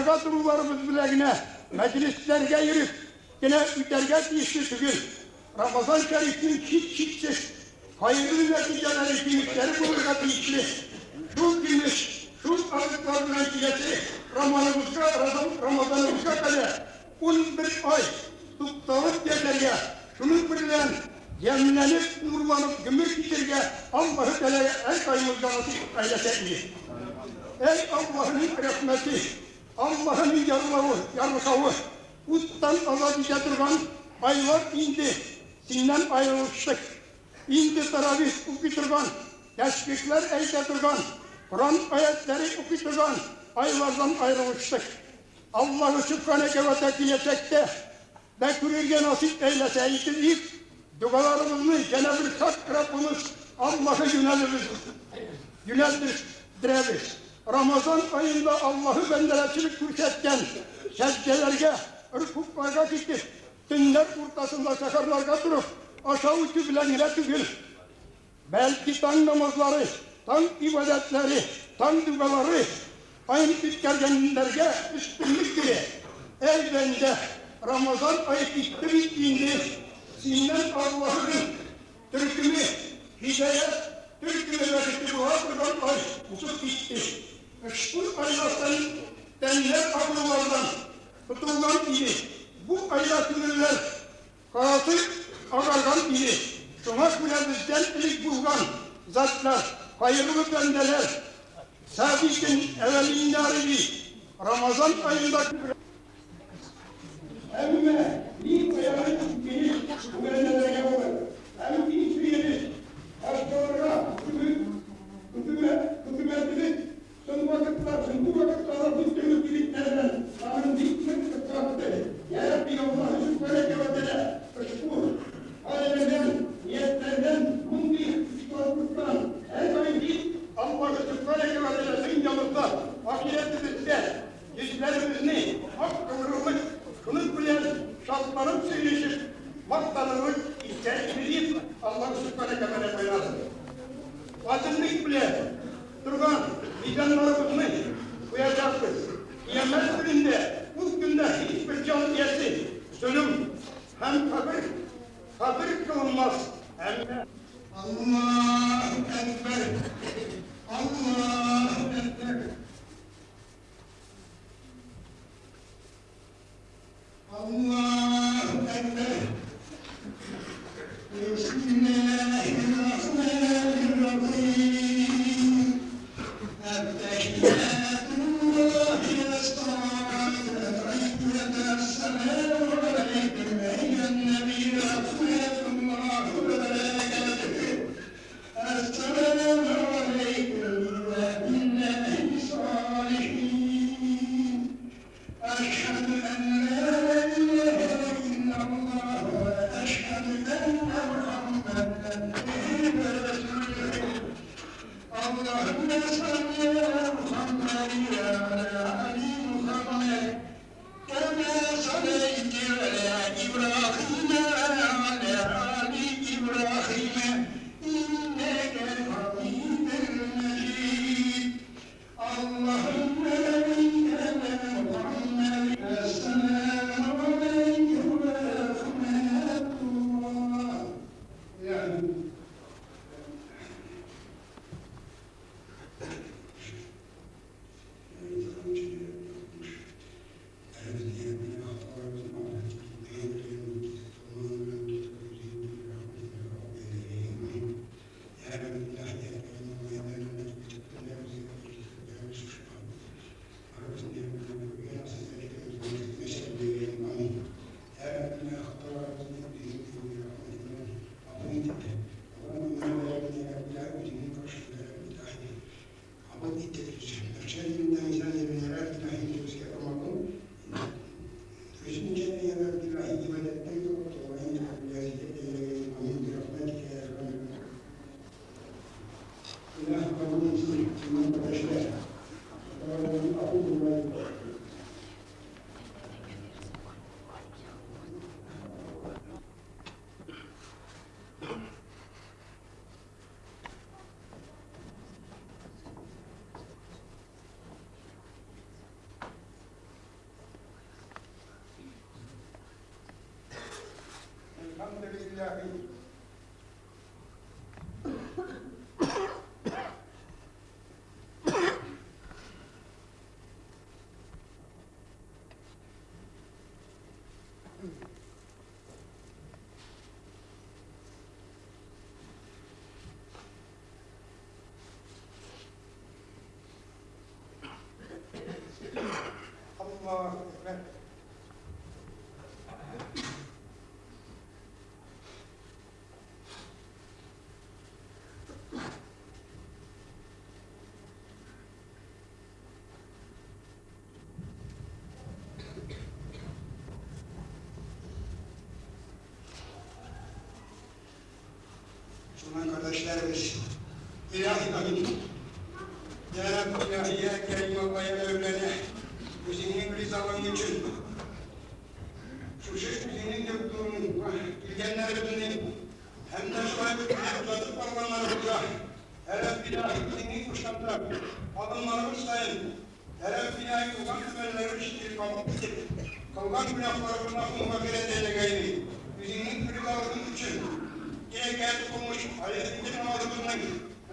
dərgah durumlarımız biləqinə, məclis dərgah yürüb, yenə dərgah deyişdir bugün. Ramazan şərifinin kit-kitdir. Hayırlı nəticələri kimlikləri bulurqa deyişdir. Şu gümüş, şu azıqların nəticəsi Ramazanımızda, Ramazanımızda qədər 11 ay tutdağıt yerlərə, şunun birilən yemlenip, nurlanıp, gümüş bitirge Allah'ı Teala'ya el kayımızdan nasip eylesin. Ey Allah'ın rahmeti, Allah'ın yarılağı, yarıkağı, uttan azad getirgan aylar indi, sinden ayrılıştık. İndi taravih okuturgan, teşvikler eyletirgan, Kur'an ayetleri okuturgan aylardan ayrılıştık. Allah'ı Sübhaneke ve Tekiyetek'te bekürürge nasip eyleseydi ilk dualarımızı Cenab-ı Hak Rabbimiz Allah'a yöneliriz. Yöneldiririz. Ramazan ayında Allah'ı benderecilik kürsütten secdelerge, rükuklarga gittik. Dinler ortasında seferlarga durup aşağı ile tügül. Belki tan namazları, tan ibadetleri, tan duaları aynı bitkergenlerge üstünlük gibi. Ey bende Ramazan ayı bitti bittiğinde Sinden Allah'ın Türk'ümü hidayet, Türk'ümü verdi bu hakikaten ay uçup gitti. Bu aylattan denler akıllardan tutulan iyi. Bu aylatınlar karası agargan iyi. Şuna bile bizden ilk bulgan zatlar, hayırlı bendeler, sabitin evvelindari Ramazan ayında Emme, bir uyanık bir güvenlere yapılır. Hem hiçbir yeri hastalara, hükümet, hükümetimiz son vakitler, bu vakitlarda tuttuğumuz kilitlerden Tanrı'nın السماء والأرض النبي أخلاق الله that Müslüman kardeşlerimiz, ilahi amin. Ya Rabbi ilahi ya Kerim Allah'a evlene, bu senin rızalığın için, şu şiş senin göktuğunun, bilgenlerimizin, hem de sahibi uzatıp parmağlarımıza, Ya Rabbi ilahi senin kuşaklar, adımlarımız sayın, Ya Rabbi ilahi ulan temelleri şiir kapatır, kalkan günahlarımın aklına mağfiret eyle gayri, bizim rızalığın için, geldi olmuş, Aleyhisselam namazımızın,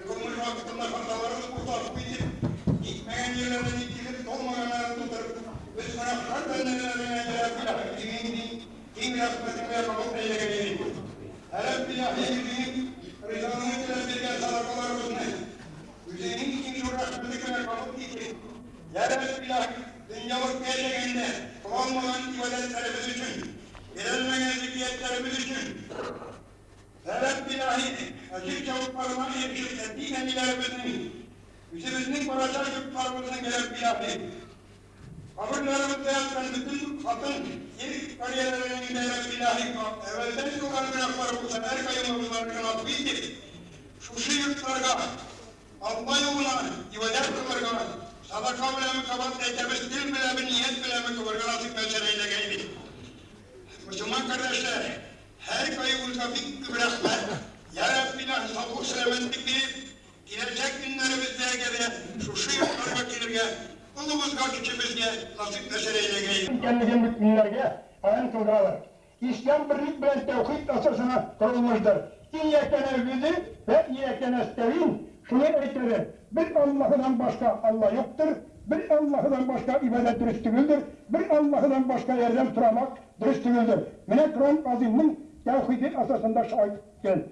kılmış vakitinde hatalarımız kurtarıp bilip, gitmeyen yerlerden itilip, dolmayan yerlerden tutarıp, biz günahlar benlerine gelip, kimin kim rahmetine kabul eyle geleyim. Helal billahi yüzünün rızanını dilendirgen sadakalarımız ne? Yüzünün kim şu rahmetine kabul eyle. Helal billahi dünyalık gelecekinde kullanmadan ibadetlerimiz için, verilmeyen zikriyetlerimiz için, Evet billahi, acil çabuklarına yetişip ettiğin emilerimizin, yüzümüzün barajaj yurtlarımızın gelen billahi, kabırlarımızda yatan bütün hatın, yeri kariyerlerinin gelen billahi, evvelden yukarı günahları bu sefer kayımımızların affiydi. Şu şu yurtlarga, Allah yoluna, ibadet kılarga, sadaka bile mi kabat etemiz, dil bile mi, niyet bile mi kılarga nasip meseleyle geldi. Müslüman kardeşler, her kayıbımıza bir bırakma. Ya Rabbi sağlık selametlik verip, gelecek günlerimizde gelen şu şu yurtlara gelirge, ulumuzga küçümüzge nasip meseleyle gelin. Kendine müminlerge ayın kıldıralar. İslam birlik bilen tevhid asasına kurulmuştur. İyyekene güzü ve iyyekene estevin. Şunu ekleri. Bir Allah'dan başka Allah yoktur. Bir Allah'dan başka ibadet dürüst değildir. Bir Allah'dan başka yerden turamak dürüst değildir. Mine Kur'an aziminin tevhidin asasında şahit gel.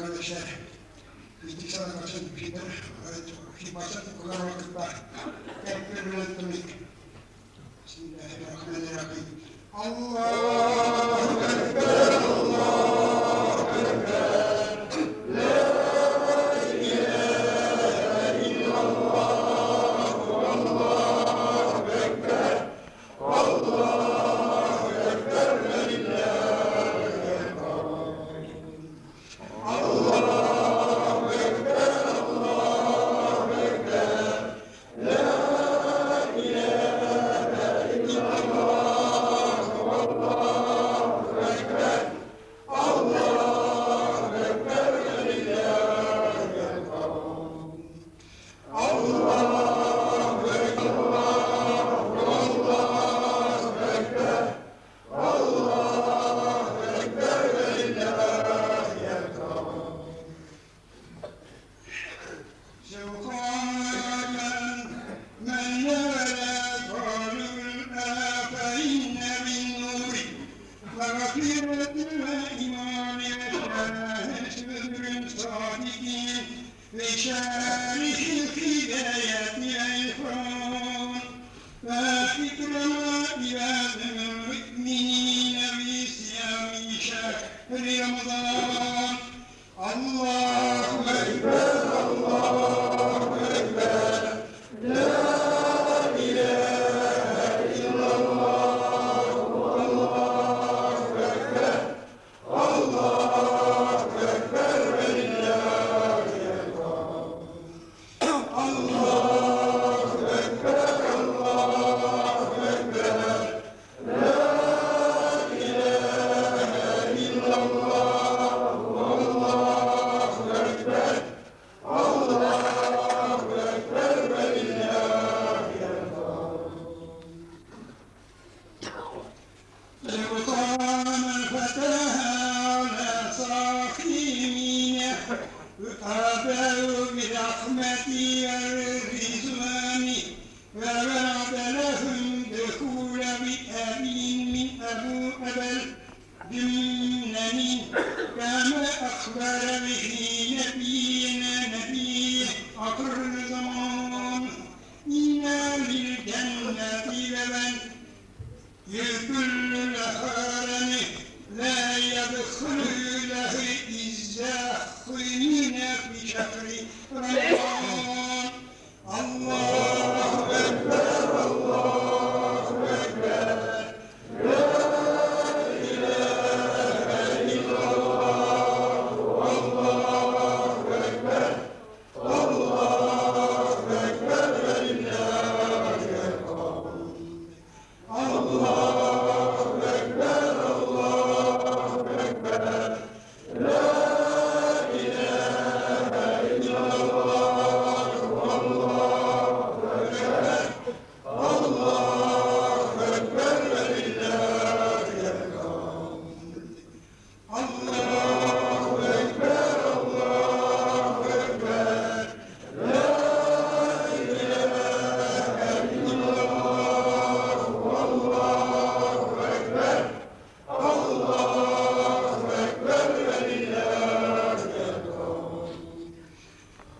Kardeşler, istikrar Peter, uit Gimacet, Colorado, Kerk, Kerk, Kerk, Kerk, January.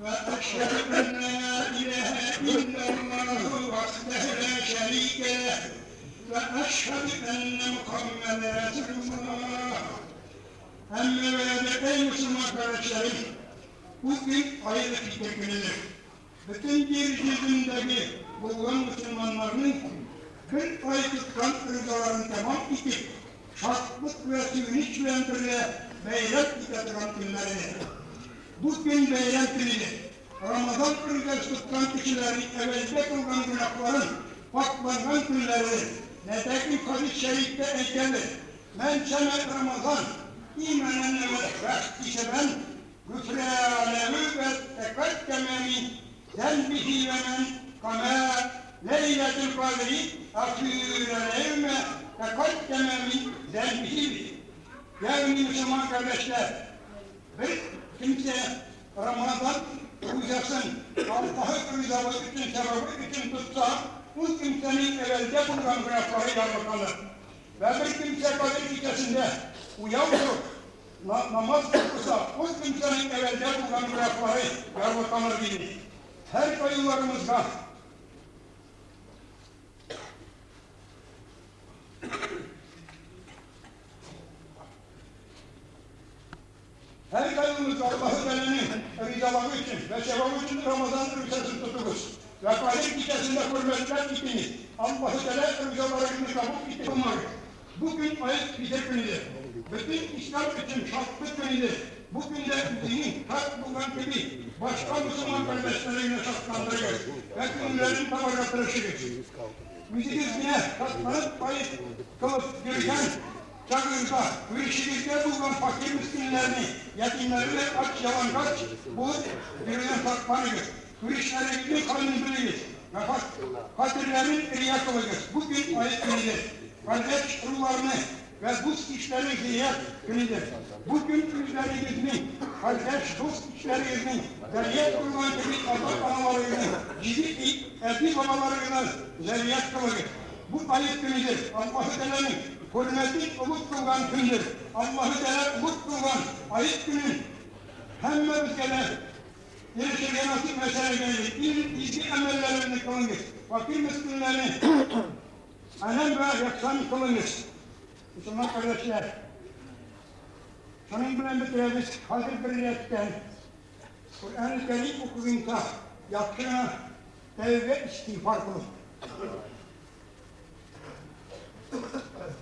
وأشهد أن لا إله إلا الله وحده لا شريك له وأشهد أن محمدا رسول الله أما بعد أي Müslüman kardeşlerim, bugün hayırlı tekbirler. Bütün yeryüzündeki bulunan Müslümanların 40 ay tutkan tamam itip, şartlık ve siviniş ve birle Bugün bayram günüdür. Ramazan ırgası tutan kişilerin evvelde kılgan günahların paklangan günleridir. Netekin hadis-i şerifte eykelir. Men sene Ramazan imanen ve ihtiseben güfre alemi ve tekekkeme min zenbihi ve men kama leyletul kadri afîre levme tekekkeme min zenbihi. Yani Müslüman kardeşler, bir kimse Ramazan uyuyasın, Allah'ı rızabı için, sevabı için tutsa, bu kimsenin evvelde bulunan günahları yarlıkanır. Ve bir kimse kadir gecesinde uyanır, na namaz kılsa, bu kimsenin evvelde bulunan günahları yarlıkanır değil. Her kayılarımızda Kayımız Allah'ı Teala'nın ricaları için ve sevabı için Ramazan rüksesini tuturuz. Ve Kadir gecesinde hürmetler gitiniz. Allah'ı Teala ricalarını kabul umarız. Bugün ayet bize günüdür. Bütün İslam için şartlı günüdür. Bugün de dinin hak bulan gibi başka Müslüman kardeşleriyle şartlandırıyor. Ve günlerin tabaratırışıdır. Müzik izniye katlanıp ayet kılıp yürüyen Çakır'da Hürşilik'te bulunan fakir miskinlerini, yetimleri ve aç yalangaç bu yürüyen sakmanıdır. Hürşiklere gidip kanındırıyız. Ve fakirlerin riya kılıyız. Bugün ayet günüdür. Kardeş ruhlarını ve bu işleri ziyaret günüdür. Bugün üzerinizin, kardeş dost işlerinizin, zerriyet bulunan gibi Allah analarını, gibi eti babalarını zerriyet kılıyız. Bu ayet günüdür. Allah-u Teala'nın hürmeti umut kılgan gündür. Allah'ı Teala umut kılgan ayıp günün hemme ülkeler Yaşarken nasip mesele geldi. İl, ilgi emellerini kılınız. Fakir miskinlerini alem ve yaksan kılınız. Müslüman kardeşler, şunun bilen bitiririz. Hazır birliğetten Kur'an-ı Kerim okuyunca yaptığına tevbe istiğfar kılın.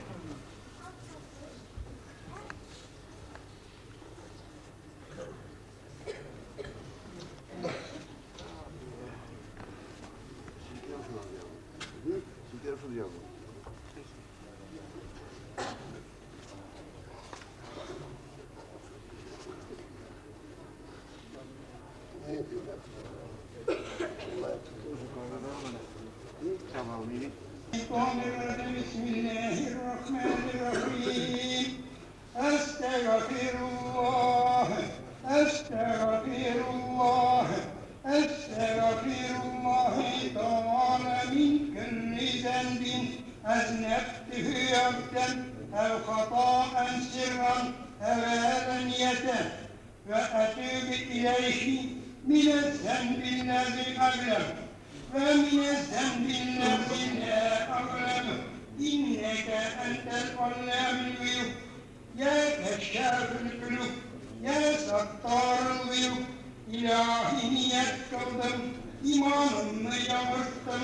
بسم الله الرحمن الرحيم أستغفر الله أستغفر الله أستغفر الله تعالى من كل ذنب أذنبته عبدا أو خطأ سرا أو علانية وأتوب إليه من الذنب الذي أظلم ومن الذنب الذي لا أظلم إنك أنت العلام الغيوب يا كشاف القلوب يا ستار الغيوب إلهي يكتب إيمانا يمرتم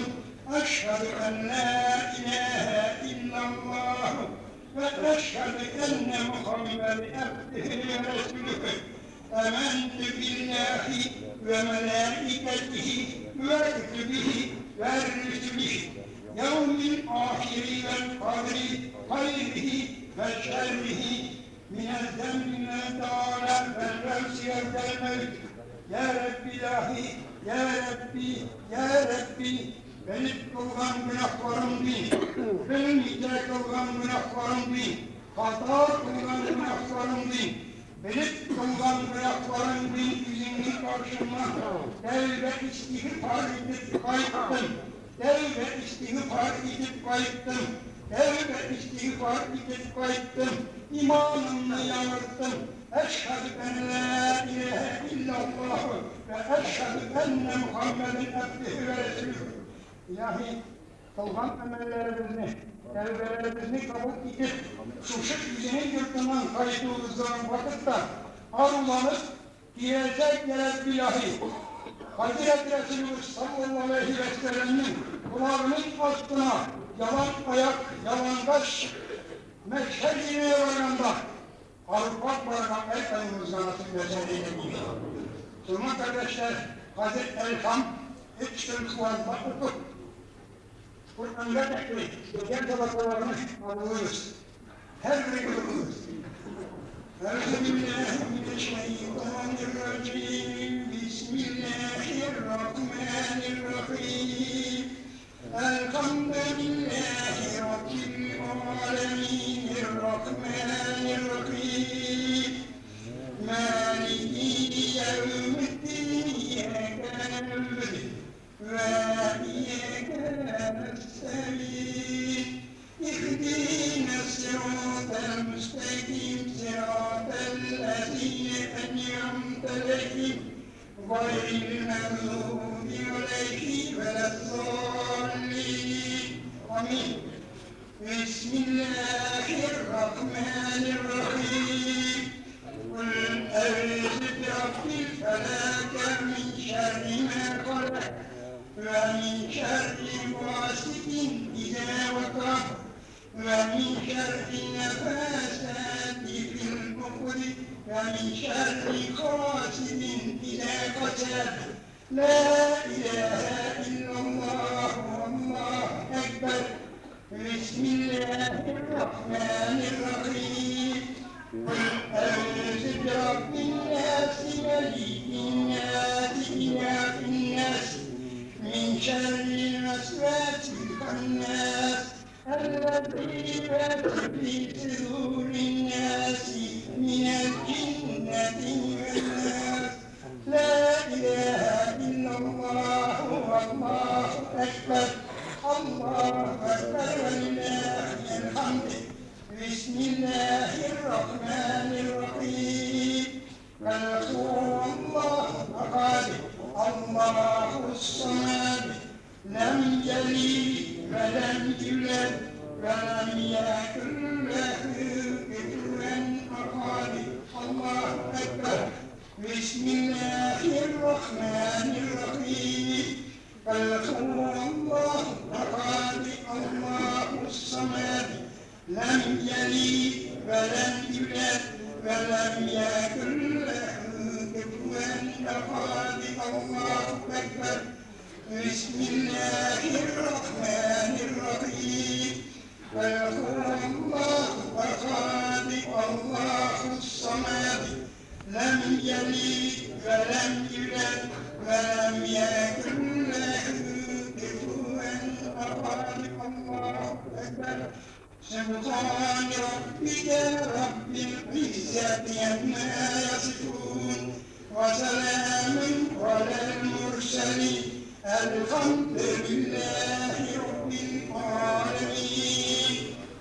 أشهد أن لا إله إلا الله وأشهد أن محمد عبده ورسوله آمنت بالله وملائكته ve iklibihi ve rizmihi yevmin ahiri ve kadri hayrihi ve şerrihi minel zemmine dâle ve revsiye vel mevt. Ya Rabbi ilahi, Ya Rabbi, Ya Rabbi beni kılgan günahlarım bin benim hidayet kılgan günahlarım bin hata kılgan günahlarım bin beni kılgan günahlarım bin, yüzünün karşıma, tevbe istiğfar edip kayıttım, tevbe istiğfar edip kayıttım, tevbe istiğfar edip kayıttım, imanımla yanırttım, eşhedü en la ilahe illallah ve eşhedü enne Muhammeden abdühü ve resulühü. İlahi kılgan emellerimizi, tevbelerimizi kabul edip, suşuk yüzünün yurtundan kayıtımızdan vakitte arzulanıp diyecek yere bilahi. Hazreti Resulümüz sallallahu aleyhi ve sellem'in kulağının altına yalan ayak, yalan kaş, meşhedine varanda Avrupa el ayımızdan nasip ederseniyle Müslüman kardeşler, Hazreti Elham, üç gün kulağında okut. Kur'an'da tekli, geçen tabakalarını alıyoruz. Her biri okuyoruz. Euzubillahimineşşeytanirracim. Bismillahirrahmanirrahim. Elhamdülillahi Rabbil alemin. Rahmanirrahim. Maliki iyyâke nesta'in. اهدنا الصراط المستقيم صراط الذين أنعمت عليهم غير المغضوب عليهم ولا الضالين آمين بسم الله الرحمن الرحيم قل أعوذ برب الفلق من شر ما خلق ومن شر غاسق إذا وقب ومن شر النفاسات في العقد ومن شر حاسد إذا قتل. لا إله إلا الله والله أكبر. بسم الله الرحمن الرحيم. أعوذ برب الناس ملك شر الوسواس الخناس الذي يوسوس في صدور الناس من الجنة والناس لا إله إلا الله والله أكبر الله أكبر ولله الحمد بسم الله الرحمن الرحيم. قل هو الله أحد Allahu samed lem celil ve lem cület ve lem yakın. سبحان ربك رب العزة عما يصفون وسلام على المرسلين الحمد لله رب العالمين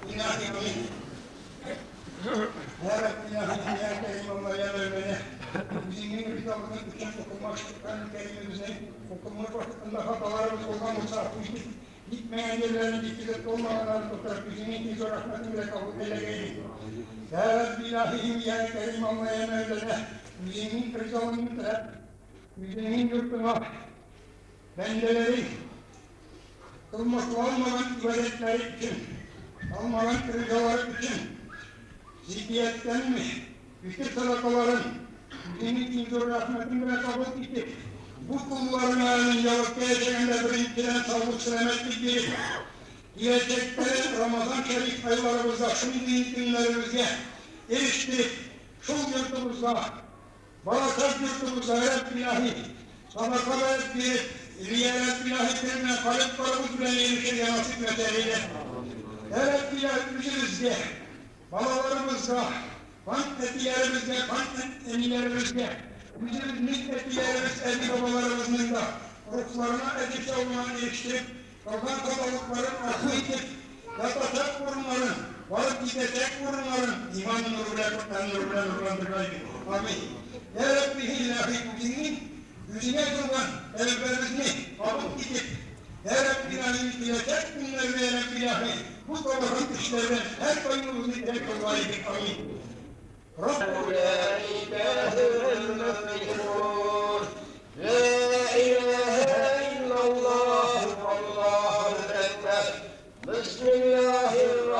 إلهي آمين Ya Rabbi ya Rabbi ya Kerim Allah ya Mevlana Bizim yeni kitabını bütün okumak Kur'an-ı Kerim'imizi okumak vakitinde hatalarımız olmamızı affettik Gitmeyen yerlerini dikkat olmadan için zor rahmetinle kabul eyle geyli Ya Rabbi ilahim ya Kerim Allah ya Mevlana Bizim rızalımızla Bizim yurtuna bendeleri kılmak olmadan ibadetleri için almadan rızaları için zihniyetten mi, bütün kabul etti. Bu kullarının yavuk geçeninde birinciden sağlık selametlik bir gelecekte Ramazan Şerif aylarımızda şimdi günlerimizde eriştik. Şu yurtumuzda, barakat yurtumuzda Rab ilahi, sadaka ve bir riyalet ilahi birine kalip karımız bile erişir nasip meseleyle. Ya Rabbi ilahi üzülüzde, Balalarımızda, kant etilerimizde, kant enilerimizde, bizim nispetilerimiz, edi babalarımızın da ruhlarına edip olmanı eriştirip, Kazankalıkların akı itip, yatacak kurumların, varıp gidecek kurumların iman nuruyla, Kur'an nuruyla nurlandırmaydı. Amin. Ya Rabbi ilahi bugünün yüzüne kılgan evlerini alıp gidip, ya Rabbi ilahi bilecek günler ve Rabbi ilahi bu kabahat işlerden her koyunluğunu terk olmalıydı. Amin. Rabbul la ilahe el-meflihun. La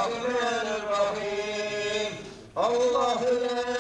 الرحمن الرحيم الله لا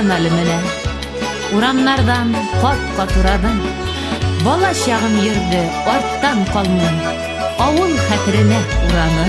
каналы менән Урамнардан ҡат-ҡат урадым Бала чағым йөрҙө арттан ҡалмын Ауыл хәтеренә ураны.